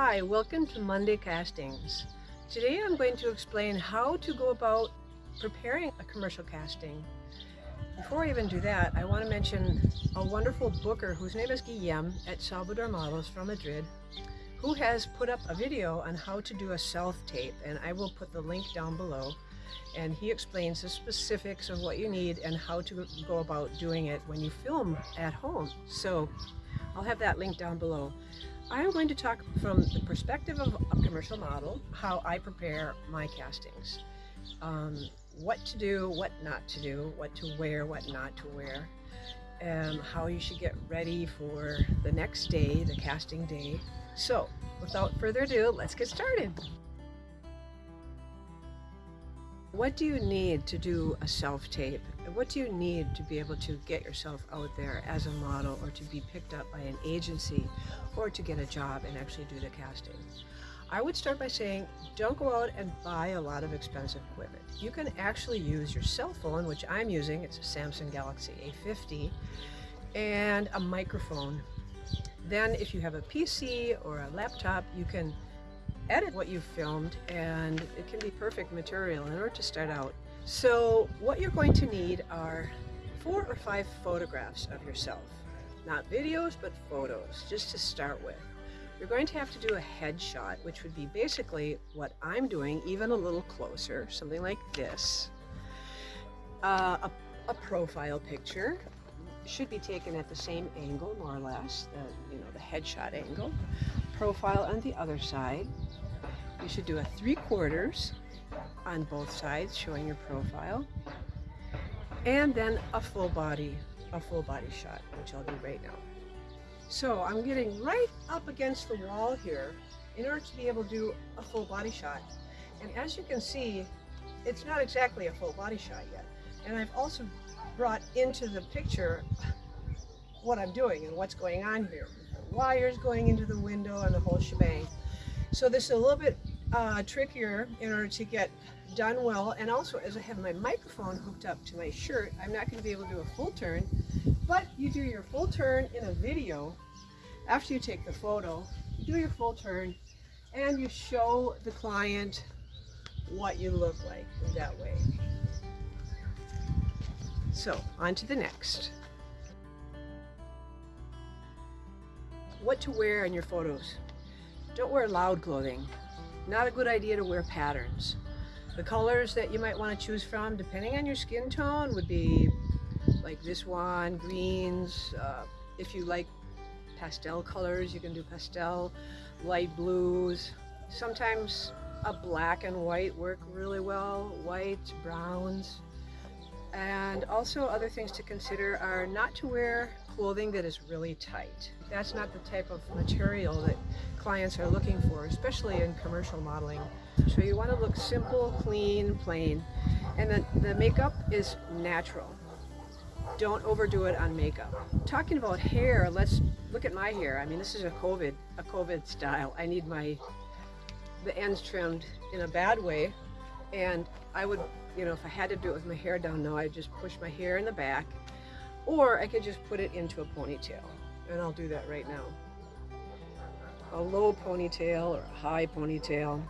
Hi, welcome to Monday Castings. Today I'm going to explain how to go about preparing a commercial casting. Before I even do that, I want to mention a wonderful booker whose name is Guillem at Salvador Models from Madrid, who has put up a video on how to do a self-tape, and I will put the link down below. And he explains the specifics of what you need and how to go about doing it when you film at home. So I'll have that link down below. I'm going to talk from the perspective of a commercial model, how I prepare my castings. Um, what to do, what not to do, what to wear, what not to wear, and how you should get ready for the next day, the casting day. So, without further ado, let's get started. What do you need to do a self-tape? What do you need to be able to get yourself out there as a model or to be picked up by an agency or to get a job and actually do the casting? I would start by saying don't go out and buy a lot of expensive equipment. You can actually use your cell phone, which I'm using, it's a Samsung Galaxy A50, and a microphone. Then if you have a PC or a laptop, you can edit what you've filmed and it can be perfect material in order to start out. So what you're going to need are four or five photographs of yourself. Not videos, but photos, just to start with. You're going to have to do a headshot, which would be basically what I'm doing, even a little closer, something like this. Uh, a, a profile picture should be taken at the same angle, more or less, the, you know, the headshot angle. Profile on the other side, you should do a three quarters on both sides showing your profile. And then a full body a full body shot which I'll do right now. So I'm getting right up against the wall here in order to be able to do a full body shot. And as you can see it's not exactly a full body shot yet. And I've also brought into the picture what I'm doing and what's going on here. Wires going into the window and the whole shebang so this is a little bit uh, trickier in order to get done well. And also, as I have my microphone hooked up to my shirt, I'm not going to be able to do a full turn. But you do your full turn in a video after you take the photo. You do your full turn and you show the client what you look like in that way. So, on to the next. What to wear in your photos. Don't wear loud clothing. Not a good idea to wear patterns. The colors that you might want to choose from, depending on your skin tone, would be like this one, greens. Uh, if you like pastel colors, you can do pastel, light blues. Sometimes a black and white work really well, whites, browns. And also other things to consider are not to wear clothing that is really tight. That's not the type of material that clients are looking for, especially in commercial modeling. So you want to look simple, clean, plain. And the, the makeup is natural. Don't overdo it on makeup. Talking about hair, let's look at my hair. I mean, this is a COVID, a COVID style. I need my, the ends trimmed in a bad way. And I would, you know, if I had to do it with my hair down now, I'd just push my hair in the back or I could just put it into a ponytail and I'll do that right now. A low ponytail or a high ponytail.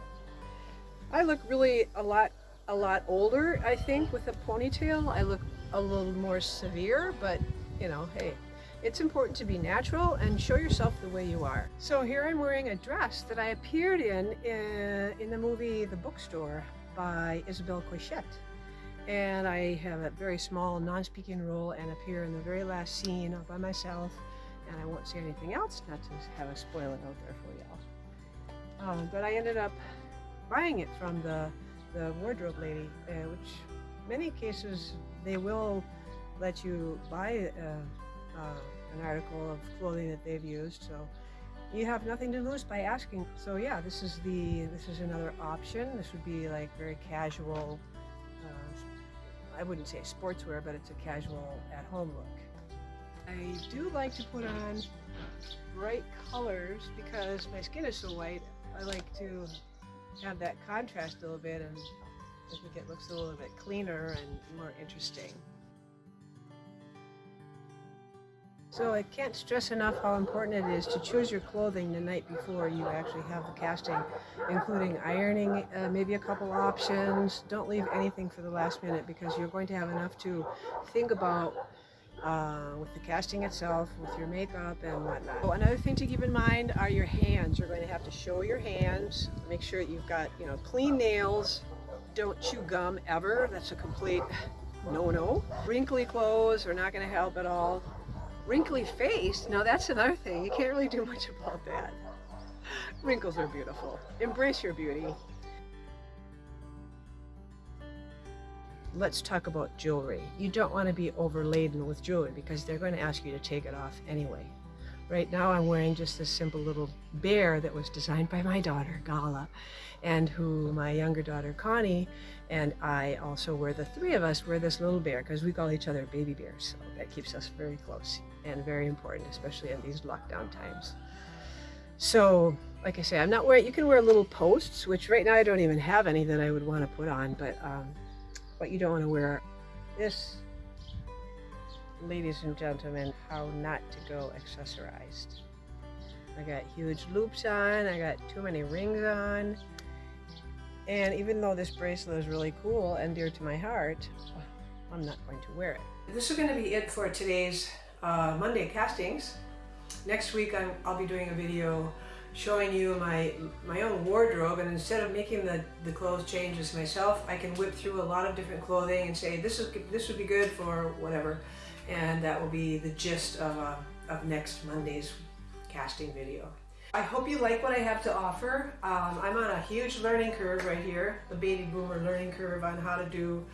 I look really a lot a lot older, I think, with a ponytail. I look a little more severe, but you know, hey, it's important to be natural and show yourself the way you are. So here I'm wearing a dress that I appeared in in, in the movie The Bookstore by Isabel Coixet and I have a very small non-speaking role and appear in the very last scene all by myself and I won't say anything else not to have a spoiler out there for y'all. Um, but I ended up buying it from the, the wardrobe lady, uh, which many cases they will let you buy uh, uh, an article of clothing that they've used. So you have nothing to lose by asking. So yeah, this is the this is another option. This would be like very casual I wouldn't say sportswear, but it's a casual at-home look. I do like to put on bright colors because my skin is so white. I like to have that contrast a little bit and I think it looks a little bit cleaner and more interesting. So I can't stress enough how important it is to choose your clothing the night before you actually have the casting, including ironing, uh, maybe a couple options. Don't leave anything for the last minute because you're going to have enough to think about uh, with the casting itself, with your makeup and whatnot. Oh, another thing to keep in mind are your hands. You're going to have to show your hands. Make sure you've got, you know, clean nails. Don't chew gum ever. That's a complete no-no. Wrinkly clothes are not going to help at all. Wrinkly face, now that's another thing. You can't really do much about that. Wrinkles are beautiful. Embrace your beauty. Let's talk about jewelry. You don't want to be overladen with jewelry because they're going to ask you to take it off anyway. Right now I'm wearing just this simple little bear that was designed by my daughter, Gala, and who my younger daughter, Connie, and I also wear, the three of us wear this little bear because we call each other baby bears. So that keeps us very close and very important, especially in these lockdown times. So, like I say, I'm not wearing, you can wear little posts, which right now I don't even have any that I would want to put on, but um, what you don't want to wear this ladies and gentlemen, how not to go accessorized. I got huge loops on, I got too many rings on, and even though this bracelet is really cool and dear to my heart, I'm not going to wear it. This is going to be it for today's uh, Monday castings. Next week i will be doing a video showing you my my own wardrobe and instead of making the, the clothes changes myself, I can whip through a lot of different clothing and say this is this would be good for whatever and that will be the gist of, uh, of next Monday's casting video. I hope you like what I have to offer. Um, I'm on a huge learning curve right here, the baby boomer learning curve on how to do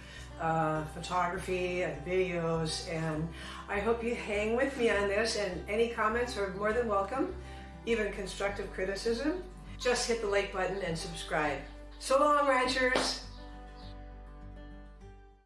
uh, photography and videos and I hope you hang with me on this and any comments are more than welcome, even constructive criticism. Just hit the like button and subscribe. So long ranchers!